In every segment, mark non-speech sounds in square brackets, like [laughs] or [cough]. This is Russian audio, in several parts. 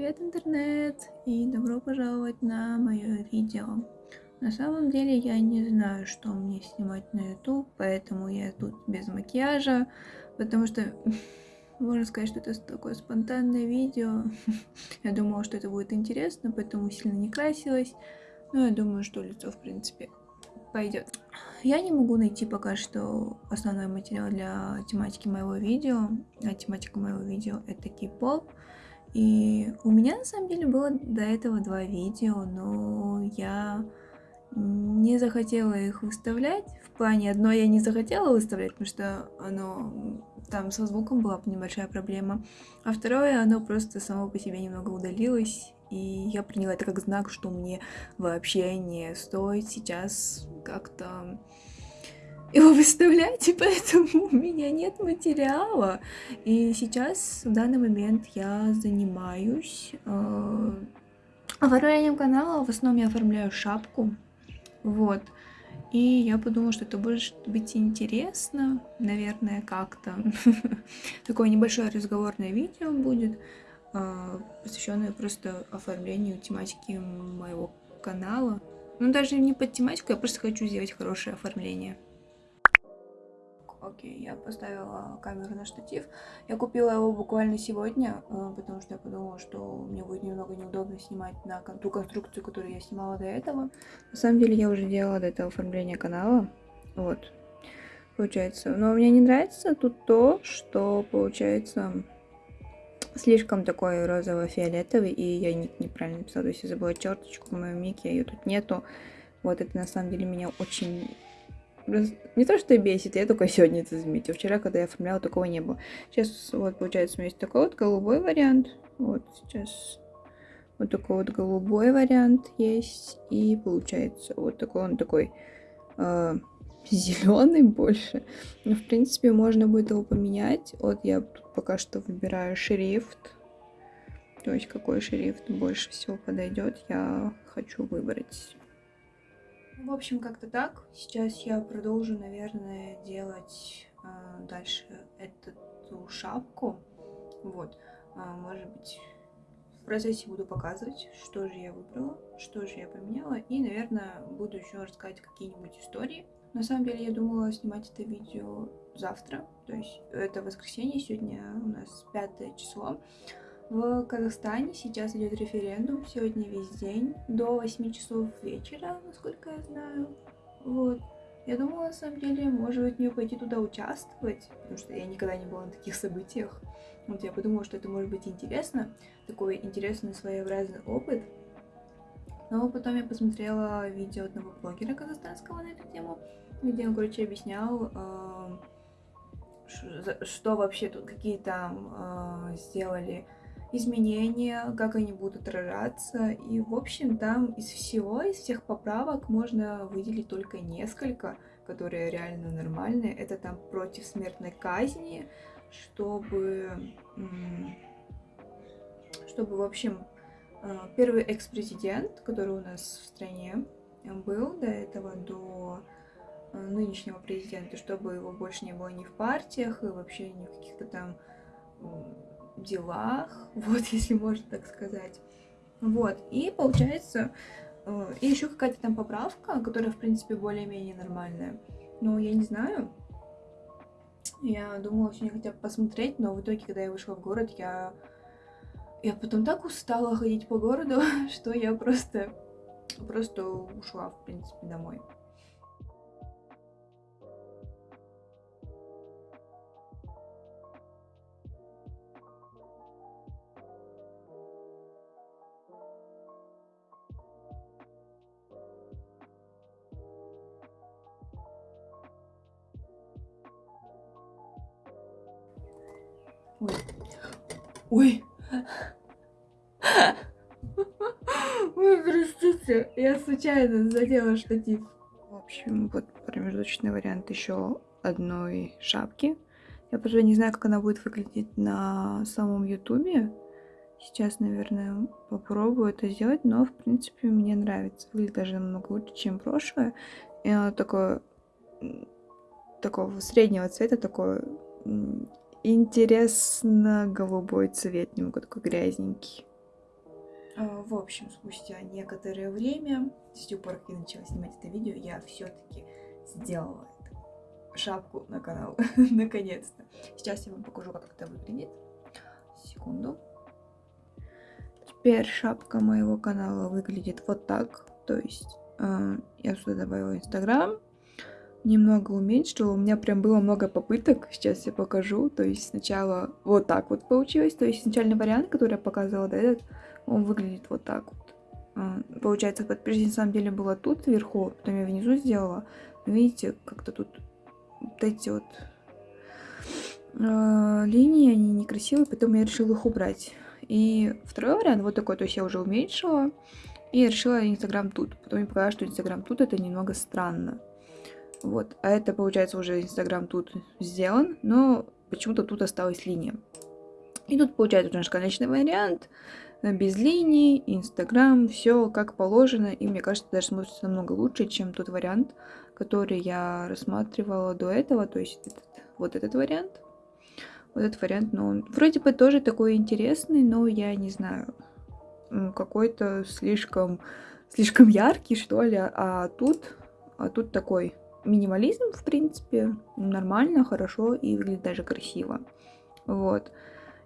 привет, интернет! И добро пожаловать на мое видео. На самом деле я не знаю, что мне снимать на YouTube, поэтому я тут без макияжа, потому что [laughs] можно сказать, что это такое спонтанное видео. [laughs] я думала, что это будет интересно, поэтому сильно не красилась. Но я думаю, что лицо, в принципе, пойдет. Я не могу найти пока что основной материал для тематики моего видео. А тематика моего видео это кей-поп. И у меня на самом деле было до этого два видео, но я не захотела их выставлять. В плане одно я не захотела выставлять, потому что оно там со звуком была небольшая проблема. А второе, оно просто само по себе немного удалилось. И я приняла это как знак, что мне вообще не стоит сейчас как-то его выставлять, и поэтому у меня нет материала. И сейчас, в данный момент, я занимаюсь э, оформлением канала. В основном я оформляю шапку. Вот. И я подумала, что это будет быть интересно, наверное, как-то. [laughs] Такое небольшое разговорное видео будет, э, посвященное просто оформлению тематики моего канала. Ну, даже не под тематику, я просто хочу сделать хорошее оформление. Окей, я поставила камеру на штатив. Я купила его буквально сегодня, э, потому что я подумала, что мне будет немного неудобно снимать на ту конструкцию, которую я снимала до этого. На самом деле я уже делала до этого оформление канала. Вот, получается. Но мне не нравится тут то, что получается слишком такой розово-фиолетовый, и я ник неправильно написала, то есть я забыла черточку в моем нике, ее тут нету. Вот это на самом деле меня очень не то, что бесит, я только сегодня это заметила. Вчера, когда я оформляла, такого не было. Сейчас вот получается у меня есть такой вот голубой вариант. Вот сейчас вот такой вот голубой вариант есть. И получается вот такой он такой э, зеленый больше. Но в принципе можно будет его поменять. Вот я пока что выбираю шрифт. То есть какой шрифт больше всего подойдет, я хочу выбрать. В общем, как-то так. Сейчас я продолжу, наверное, делать э, дальше эту шапку. Вот. А, может быть, в процессе буду показывать, что же я выбрала, что же я поменяла. И, наверное, буду еще рассказать какие-нибудь истории. На самом деле, я думала снимать это видео завтра. То есть, это воскресенье, сегодня у нас пятое число. В Казахстане сейчас идет референдум, сегодня весь день, до 8 часов вечера, насколько я знаю. Вот. Я думала, на самом деле, может быть, мне пойти туда участвовать, потому что я никогда не была на таких событиях. Вот я подумала, что это может быть интересно, такой интересный своеобразный опыт. Но потом я посмотрела видео одного блогера казахстанского на эту тему, где он, короче, объяснял, э, что вообще тут, какие там э, сделали изменения, как они будут отражаться. И, в общем, там из всего, из всех поправок можно выделить только несколько, которые реально нормальные. Это там против смертной казни, чтобы, чтобы в общем, э, первый экс-президент, который у нас в стране был до этого, до э, нынешнего президента, чтобы его больше не было ни в партиях и вообще ни в каких-то там делах, [laughs] вот, если можно так сказать. Вот, и получается, э, и еще какая-то там поправка, которая, в принципе, более-менее нормальная. Но я не знаю. Я думала сегодня хотя бы посмотреть, но в итоге, когда я вышла в город, я... Я потом так устала ходить по городу, [laughs] что я просто... Просто ушла, в принципе, домой. Случайно задела штатив. В общем, вот промежуточный вариант еще одной шапки. Я просто не знаю, как она будет выглядеть на самом ютубе. Сейчас, наверное, попробую это сделать, но, в принципе, мне нравится. Выглядит даже намного лучше, чем прошлое. И оно такое, такого среднего цвета, такое интересно голубой цвет, немного такой грязненький. А, в общем, спустя некоторое время, с тех пор, как я начала снимать это видео, я все-таки сделала это. шапку на канал, [laughs] наконец-то. Сейчас я вам покажу, как это выглядит. Секунду. Теперь шапка моего канала выглядит вот так. То есть э, я сюда добавила Инстаграм, немного уменьшила. У меня прям было много попыток. Сейчас я покажу. То есть сначала вот так вот получилось. То есть изначальный вариант, который я показывала, да, этот, он выглядит вот так вот. Э, получается, подписчик на самом деле было тут вверху, потом я внизу сделала. Видите, как-то тут вот эти вот э, линии, они некрасивые, поэтому я решила их убрать. И второй вариант вот такой, то есть я уже уменьшила. И решила Инстаграм тут. Потом мне показалось, что Инстаграм тут это немного странно. Вот. А это, получается, уже Инстаграм тут сделан, но почему-то тут осталась линия. И тут получается наш конечный вариант. Без линий, Инстаграм, все как положено. И мне кажется, даже смотрится намного лучше, чем тот вариант, который я рассматривала до этого. То есть этот, вот этот вариант. Вот этот вариант, но он вроде бы тоже такой интересный, но я не знаю, какой-то слишком, слишком яркий, что ли, а тут, а тут такой минимализм, в принципе, нормально, хорошо и выглядит даже красиво. Вот.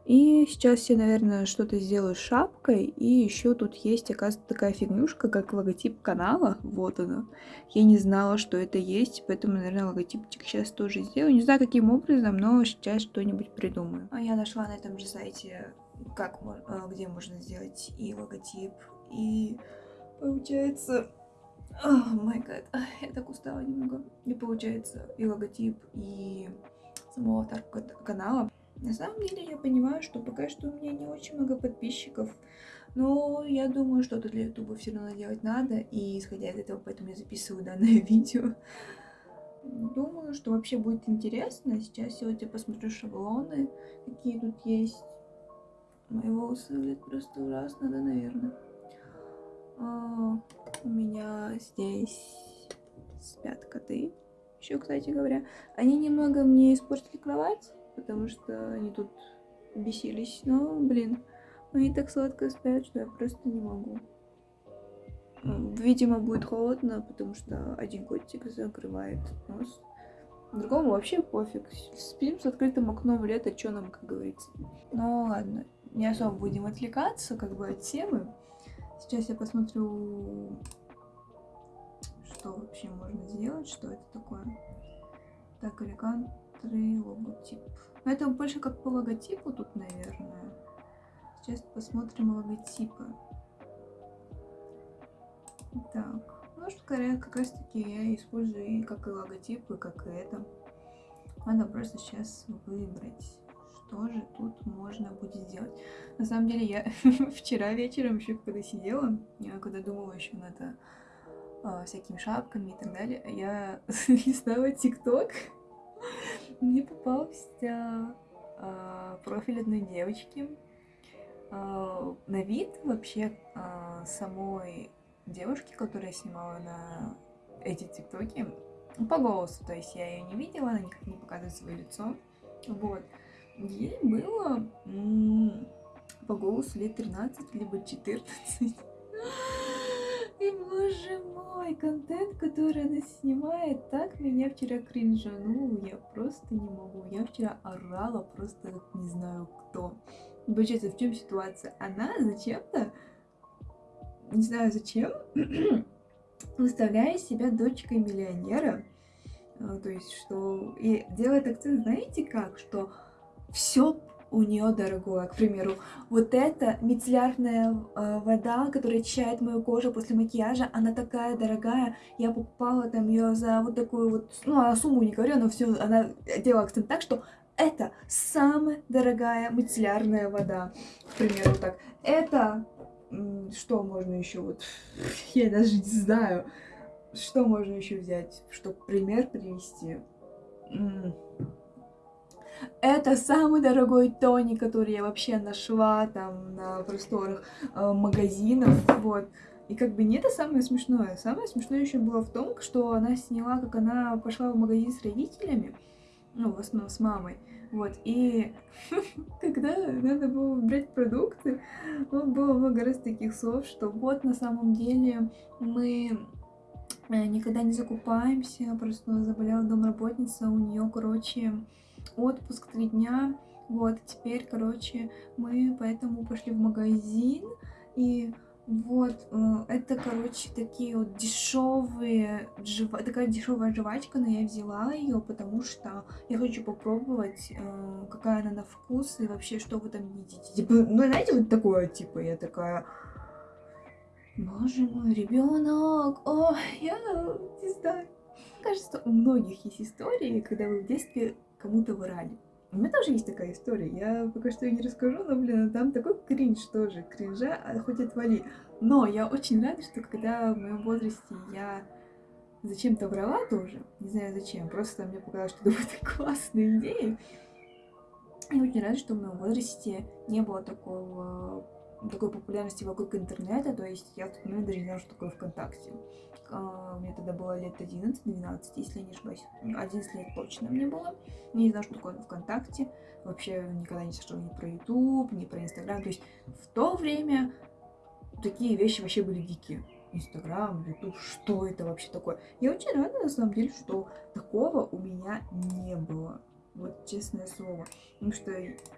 И сейчас я, наверное, что-то сделаю с шапкой. И еще тут есть, оказывается, такая фигнюшка, как логотип канала. Вот она. Я не знала, что это есть, поэтому, наверное, логотипчик сейчас тоже сделаю. Не знаю, каким образом, но сейчас что-нибудь придумаю. А я нашла на этом же сайте, как, а, где можно сделать и логотип, и получается... О, май гад, я так устала немного. И получается и логотип, и самого аватарку канала. На самом деле я понимаю, что пока что у меня не очень много подписчиков, но я думаю, что-то для ютуба все равно делать надо, и исходя из этого, поэтому я записываю данное [laughs] видео. Думаю, что вообще будет интересно. Сейчас сегодня посмотрю шаблоны, какие тут есть. Мои волосы выглядят просто ужасно, да, наверное. А, у меня здесь спят коты. Еще, кстати говоря, они немного мне испортили кровать потому что они тут бесились. Но, блин, они так сладко спят, что я просто не могу. Видимо, будет холодно, потому что один котик закрывает нос. Другому вообще пофиг. Спим с открытым окном лето, что нам, как говорится. Ну ладно, не особо будем отвлекаться как бы от темы. Сейчас я посмотрю, что вообще можно сделать, что это такое. Так, элегантный логотип. Но это больше как по логотипу тут, наверное. Сейчас посмотрим логотипы. Так, ну скорее как раз таки я использую и как и логотипы, как и это. Надо просто сейчас выбрать, что же тут можно будет сделать. На самом деле я [laughs] вчера вечером еще когда сидела, я когда думала еще над э, всякими шапками и так далее, я [laughs] листала ТикТок [laughs] мне попался э, профиль одной девочки. Э, на вид вообще э, самой девушки, которая снимала на эти тиктоки, по голосу, то есть я ее не видела, она никак не показывает свое лицо. Вот. Ей было по голосу лет 13, либо 14. [laughs] И, боже мой, контент, который она снимает, так меня вчера кринжанул, я просто не могу. Я вчера орала просто не знаю кто. Получается, в чем ситуация? Она зачем-то, не знаю зачем, [clears throat] выставляет себя дочкой миллионера. А, то есть, что... И делает акцент, знаете как? Что все у нее дорогое. К примеру, вот эта мицеллярная э, вода, которая очищает мою кожу после макияжа, она такая дорогая. Я покупала там ее за вот такую вот, ну, а сумму не говорю, но все, она делала акцент так, что это самая дорогая мицеллярная вода. К примеру, так. Это, что можно еще вот, [laughs] я даже не знаю, что можно еще взять, чтобы пример привести. Это самый дорогой тоник, который я вообще нашла там на просторах э, магазинов, вот. И как бы не это самое смешное. Самое смешное еще было в том, что она сняла, как она пошла в магазин с родителями, ну, в основном с мамой. Вот, и [laughs] когда надо было выбирать продукты, было много раз таких слов, что вот на самом деле мы э, никогда не закупаемся, просто заболела домработница, у нее, короче, отпуск три дня, вот, теперь, короче, мы поэтому пошли в магазин, и вот, э, это, короче, такие вот дешевые, жива... такая дешевая жвачка, но я взяла ее, потому что я хочу попробовать, э, какая она на вкус и вообще, что вы там едите. Типа, ну, знаете, вот такое, типа, я такая, боже мой, ребенок, о, я не знаю. Мне кажется, у многих есть истории, когда вы в детстве кому-то врали. У меня тоже есть такая история. Я пока что ее не расскажу, но, блин, там такой кринж тоже. Кринжа, а хоть отвали. Но я очень рада, что когда в моем возрасте я зачем-то врала тоже, не знаю зачем, просто мне показалось, что это [laughs] классная идея. Я очень рада, что в моем возрасте не было такого такой популярности вокруг интернета, то есть я в тот момент даже не знала, что такое ВКонтакте. А, мне тогда было лет 11-12, если я не ошибаюсь. 11 лет точно мне было. Я не знала, что такое ВКонтакте. Вообще никогда не слышала ни про YouTube, ни про Инстаграм. То есть в то время такие вещи вообще были дикие. Инстаграм, Ютуб, что это вообще такое? Я очень рада, на самом деле, что такого у меня не было. Вот честное слово. Потому что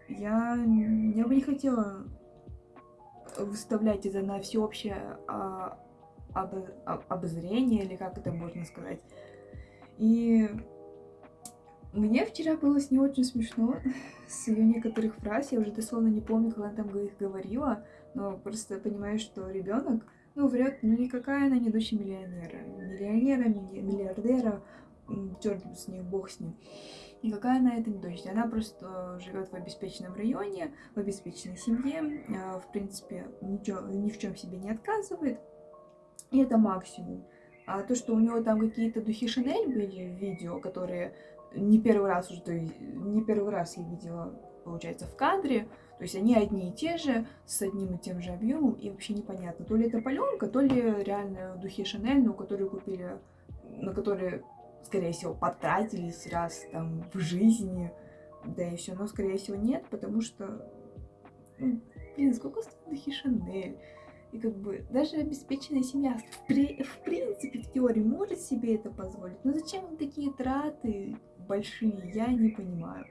я, я бы не хотела выставлять это на всеобщее а, об, об, обозрение, или как это можно сказать. И мне вчера было с ней очень смешно, [laughs] с ее некоторых фраз, я уже дословно не помню, как она там их говорила, но просто понимаю, что ребенок, ну, врет, ну, никакая она не дочь миллионера. Миллионера, миллиардера, черт с ним, бог с ним. Никакая она это не дочь. Она просто живет в обеспеченном районе, в обеспеченной семье, а, в принципе, ничего, ни в чем себе не отказывает. И это максимум. А то, что у него там какие-то духи Шанель были в видео, которые не первый раз уже, то есть не первый раз я видела, получается, в кадре, то есть они одни и те же, с одним и тем же объемом, и вообще непонятно, то ли это паленка, то ли реально духи Шанель, ну, которые купили, на которые, скорее всего, потратились раз там в жизни, да все, но, скорее всего, нет, потому что, ну, блин, сколько стоит духи Шанель? И как бы даже обеспеченная семья в, при, в принципе, в теории может себе это позволить. Но зачем такие траты большие, я не понимаю.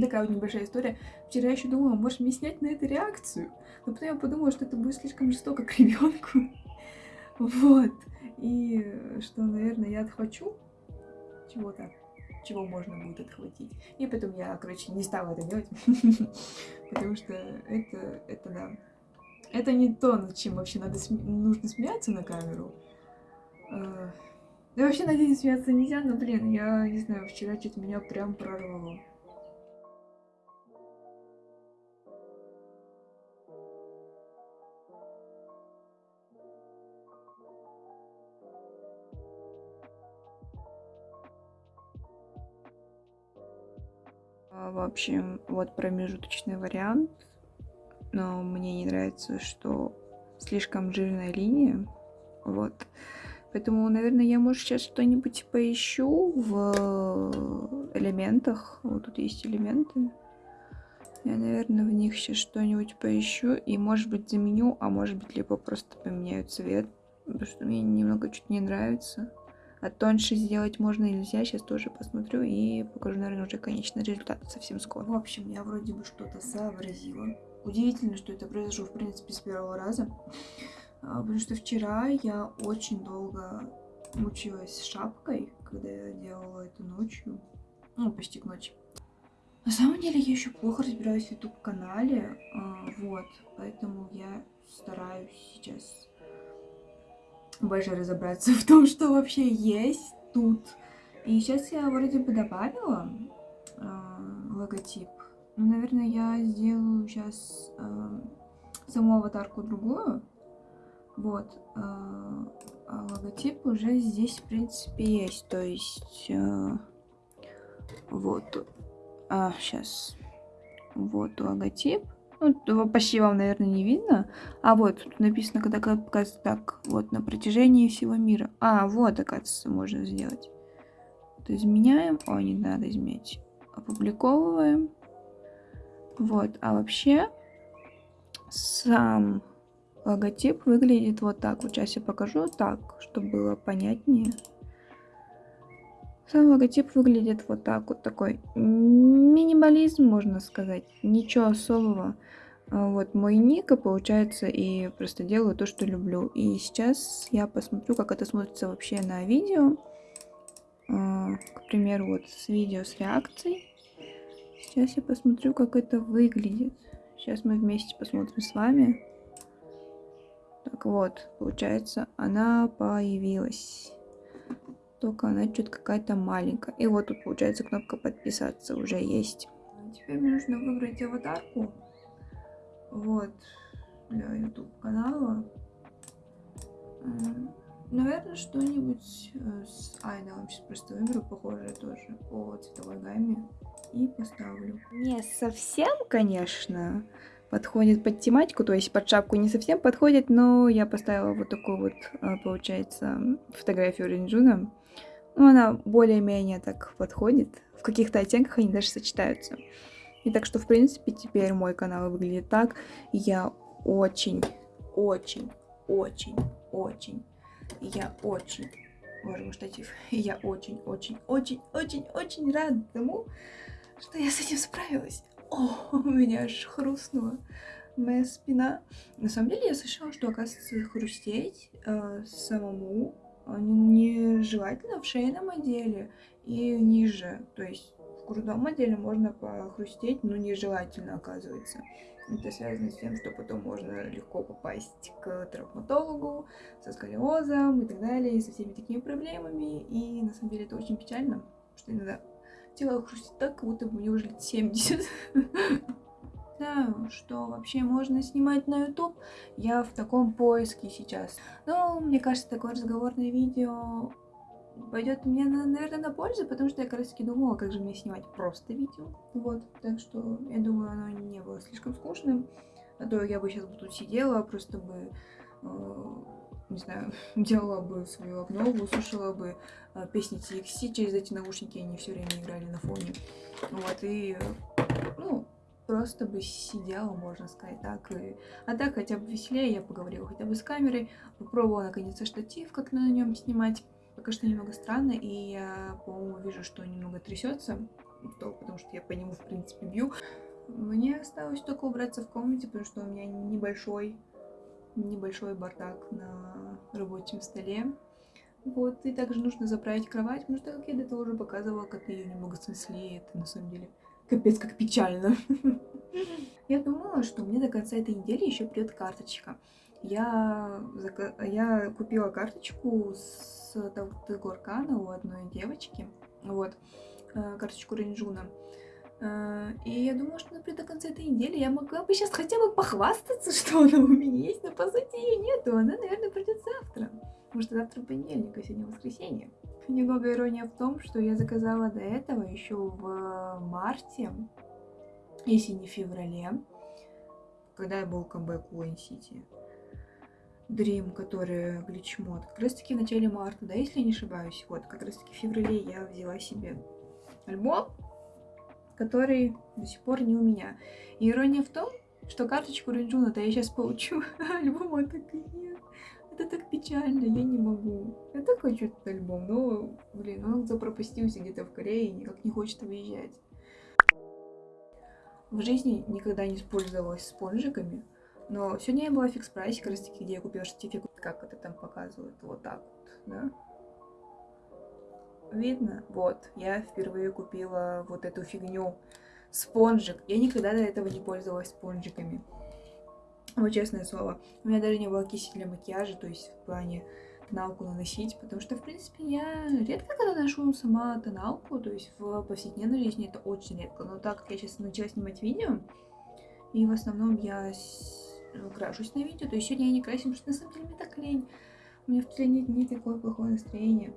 Такая вот небольшая история. Вчера я еще думала, может мне снять на это реакцию. Но потом я подумала, что это будет слишком жестоко к ребенку. [laughs] Вот. И что, наверное, я отхвачу чего-то, чего можно будет отхватить. И потом я, короче, не стала это делать. [laughs] Потому что это, это да. Это не то, над чем вообще надо нужно смеяться на камеру. Uh, да вообще над этим смеяться нельзя, но, блин, я не знаю, вчера что-то меня прям прорвало. Общем, вот промежуточный вариант но мне не нравится, что слишком жирная линия, вот. Поэтому, наверное, я, может, сейчас что-нибудь поищу в элементах. Вот тут есть элементы. Я, наверное, в них сейчас что-нибудь поищу. И, может быть, заменю, а может быть, либо просто поменяю цвет. Потому что мне немного чуть не нравится. А тоньше сделать можно или нельзя, сейчас тоже посмотрю и покажу, наверное, уже конечный результат совсем скоро. В общем, я вроде бы что-то сообразила. Удивительно, что это произошло, в принципе, с первого раза. А, потому что вчера я очень долго мучилась с шапкой, когда я делала это ночью. Ну, почти к ночи. На самом деле, я еще плохо разбираюсь в YouTube-канале. А, вот, поэтому я стараюсь сейчас больше разобраться [laughs] в том, что вообще есть тут. И сейчас я вроде бы добавила э, логотип ну, наверное, я сделаю сейчас э, саму аватарку другую. Вот. Э, а логотип уже здесь, в принципе, есть. То есть... Э, вот. А, сейчас. Вот логотип. Ну, почти вам, наверное, не видно. А вот, тут написано, когда показывается так, вот, на протяжении всего мира. А, вот, оказывается, можно сделать. Вот изменяем. О, не надо изменять. Опубликовываем. Вот, а вообще сам логотип выглядит вот так. Вот сейчас я покажу так, чтобы было понятнее. Сам логотип выглядит вот так, вот такой минимализм, можно сказать, ничего особого. А вот мой ник, получается, и просто делаю то, что люблю. И сейчас я посмотрю, как это смотрится вообще на видео. А, к примеру, вот с видео с реакцией. Сейчас я посмотрю, как это выглядит. Сейчас мы вместе посмотрим с вами. Так вот, получается, она появилась. Только она чуть какая-то маленькая. И вот тут, получается, кнопка подписаться уже есть. Теперь мне нужно выбрать аватарку. Вот. Для YouTube канала. Наверное, что-нибудь э, с Айдалом сейчас просто выберу, похожее тоже по цветовой гамме. И поставлю. Не совсем, конечно, подходит под тематику, то есть под шапку не совсем подходит, но я поставила вот такую вот, э, получается, фотографию Ринджуна. Ну, она более-менее так подходит. В каких-то оттенках они даже сочетаются. И так что, в принципе, теперь мой канал выглядит так. Я очень, очень, очень, очень, я очень, боже мой, штатив, я очень, очень, очень, очень, очень рада тому, что я с этим справилась. О, у меня аж хрустнула моя спина. На самом деле я слышала, что, оказывается, хрустеть э, самому нежелательно в шейном отделе и ниже. То есть в грудном отделе можно похрустеть, но нежелательно оказывается. Это связано с тем, что потом можно легко попасть к травматологу со сколиозом и так далее, со всеми такими проблемами. И на самом деле это очень печально, что иногда тело хрустит так, как будто бы мне уже лет 70. [laughs] знаю, что вообще можно снимать на YouTube. Я в таком поиске сейчас. Но мне кажется, такое разговорное видео пойдет мне, наверное, на пользу, потому что я как раз таки думала, как же мне снимать просто видео. Вот, так что я думаю, оно не было слишком скучным. А то я бы сейчас бы тут сидела, просто бы, э, не знаю, [laughs] делала бы свою обнову, слушала бы э, песни TXT через эти наушники, они все время играли на фоне. Вот, и, ну, просто бы сидела, можно сказать, так. И... А так хотя бы веселее, я поговорила хотя бы с камерой, попробовала наконец-то штатив, как на нем снимать. Пока что немного странно, и я, по-моему, вижу, что немного трясется, потому что я по нему, в принципе, бью. Мне осталось только убраться в комнате, потому что у меня небольшой, небольшой бардак на рабочем столе. Вот, и также нужно заправить кровать, потому что, как я до этого уже показывала, как ее немного снесли, это на самом деле Капец, как печально. [laughs] Я думала, что мне до конца этой недели еще придет карточка. Я, я купила карточку с Горкана у одной девочки. Вот. Э, карточку Рейнджуна. Э, и я думала, что например, до конца этой недели я могла бы сейчас хотя бы похвастаться, [laughs] что она у меня есть, но по сути ее нету. Она, наверное, придет завтра. Что завтра понедельник, а сегодня воскресенье. Немного ирония в том, что я заказала до этого еще в марте, если не в феврале, когда я был камбэк у Сити. Dream, который гличмод. Как раз таки в начале марта, да, если не ошибаюсь. Вот, как раз таки в феврале я взяла себе альбом, который до сих пор не у меня. И ирония в том, что карточку Ринджуна-то я сейчас получу, [laughs] а альбома так и нет это так печально, я не могу. Я так хочу этот альбом, но, блин, он запропастился где-то в Корее и никак не хочет выезжать. В жизни никогда не использовалась спонжиками, но сегодня я была в фикс прайсе, как раз таки, где я купила сертификат, как это там показывают, вот так вот, да. Видно? Вот, я впервые купила вот эту фигню, спонжик. Я никогда до этого не пользовалась спонжиками. Вот честное слово. У меня даже не было кисти для макияжа, то есть в плане тоналку наносить, потому что, в принципе, я редко когда ношу сама тоналку, то есть в повседневной жизни это очень редко. Но так как я сейчас начала снимать видео, и в основном я ну, крашусь на видео, то есть сегодня я не красим, потому что на самом деле мне так лень. У меня в последние дни такое плохое настроение.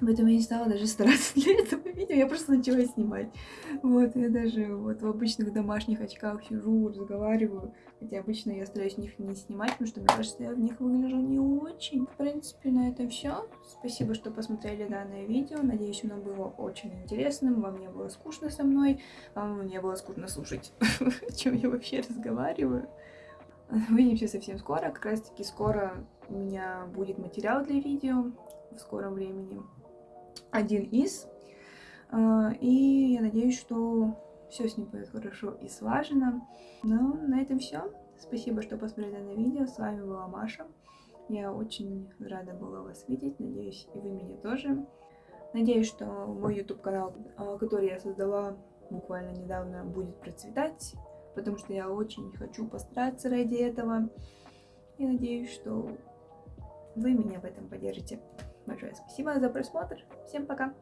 Поэтому я не стала даже стараться для этого видео, я просто начала снимать. Вот, я даже вот в обычных домашних очках сижу, разговариваю. Хотя обычно я стараюсь в них не снимать, потому что мне кажется, я в них выгляжу не очень. В принципе, на этом все. Спасибо, что посмотрели данное видео. Надеюсь, оно было очень интересным. Вам не было скучно со мной. Вам не было скучно слушать, [laughs] о чем я вообще разговариваю. Увидимся совсем скоро. Как раз таки скоро у меня будет материал для видео в скором времени один из. А, и я надеюсь, что все с ним будет хорошо и слажено. Ну, на этом все. Спасибо, что посмотрели на видео. С вами была Маша. Я очень рада была вас видеть. Надеюсь, и вы меня тоже. Надеюсь, что мой YouTube канал, а, который я создала буквально недавно, будет процветать, потому что я очень хочу постараться ради этого. И надеюсь, что вы меня в этом поддержите. Большое спасибо за просмотр. Всем пока.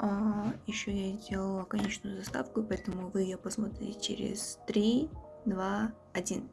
А, еще я сделала конечную заставку, поэтому вы ее посмотрите через 3, 2, 1.